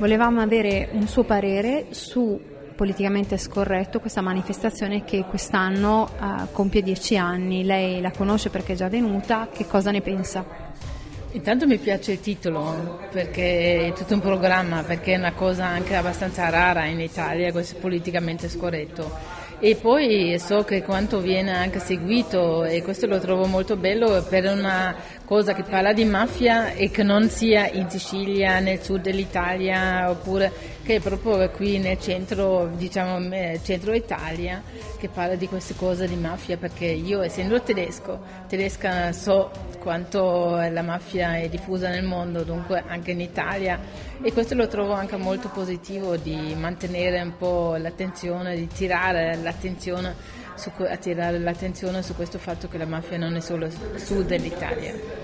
Volevamo avere un suo parere su politicamente scorretto questa manifestazione che quest'anno uh, compie dieci anni. Lei la conosce perché è già venuta, che cosa ne pensa? Intanto mi piace il titolo perché è tutto un programma, perché è una cosa anche abbastanza rara in Italia, questo politicamente scorretto e poi so che quanto viene anche seguito e questo lo trovo molto bello per una cosa che parla di mafia e che non sia in Sicilia, nel sud dell'Italia oppure che è proprio qui nel centro, diciamo, centro Italia che parla di queste cose di mafia perché io essendo tedesco, tedesca so quanto la mafia è diffusa nel mondo, dunque anche in Italia e questo lo trovo anche molto positivo di mantenere un po' l'attenzione, di tirare la l'attenzione su, attirare l'attenzione su questo fatto che la mafia non è solo sud dell'Italia.